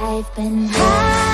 I've been high.